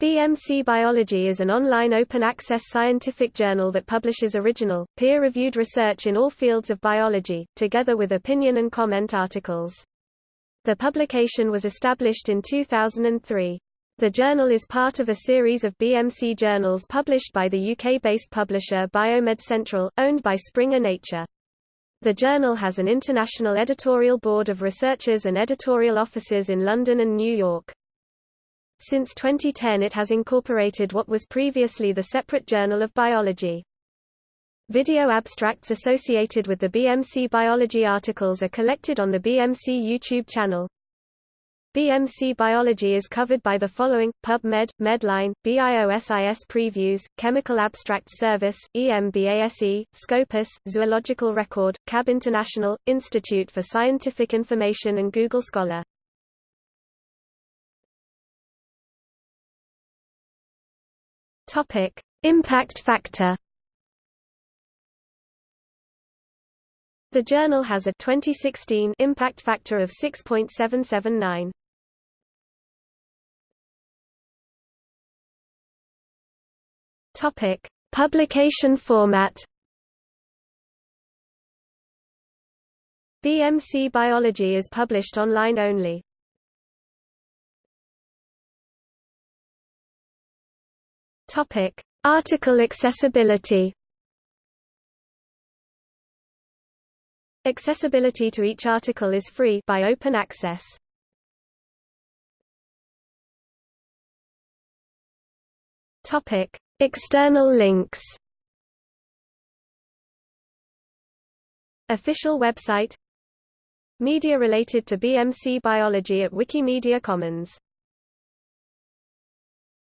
BMC Biology is an online open-access scientific journal that publishes original, peer-reviewed research in all fields of biology, together with opinion and comment articles. The publication was established in 2003. The journal is part of a series of BMC journals published by the UK-based publisher Biomed Central, owned by Springer Nature. The journal has an international editorial board of researchers and editorial offices in London and New York. Since 2010 it has incorporated what was previously the separate Journal of Biology. Video abstracts associated with the BMC Biology articles are collected on the BMC YouTube channel. BMC Biology is covered by the following, PubMed, Medline, BIOSIS Previews, Chemical Abstracts Service, EMBASE, Scopus, Zoological Record, CAB International, Institute for Scientific Information and Google Scholar. Topic: Impact factor. The journal has a 2016 impact factor of 6.779. Topic: Publication format. BMC Biology is published online only. Topic: Article accessibility. Accessibility to each article is free by open access. Topic: External links. Official website Media related to BMC biology at Wikimedia Commons